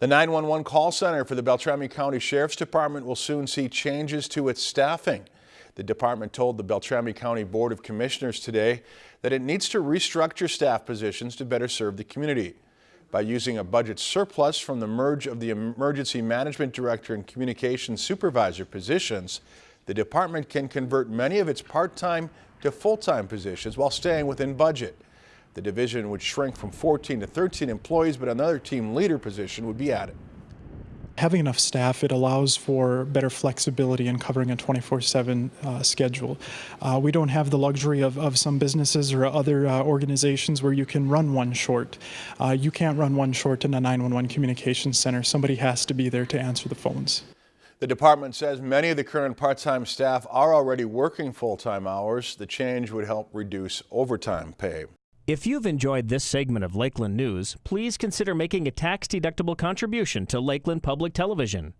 The 911 call center for the Beltrami County Sheriff's Department will soon see changes to its staffing. The department told the Beltrami County Board of Commissioners today that it needs to restructure staff positions to better serve the community. By using a budget surplus from the merge of the Emergency Management Director and Communications Supervisor positions, the department can convert many of its part-time to full-time positions while staying within budget. The division would shrink from 14 to 13 employees, but another team leader position would be added. Having enough staff, it allows for better flexibility in covering a 24-7 uh, schedule. Uh, we don't have the luxury of, of some businesses or other uh, organizations where you can run one short. Uh, you can't run one short in a 911 communications center. Somebody has to be there to answer the phones. The department says many of the current part-time staff are already working full-time hours. The change would help reduce overtime pay. If you've enjoyed this segment of Lakeland News, please consider making a tax-deductible contribution to Lakeland Public Television.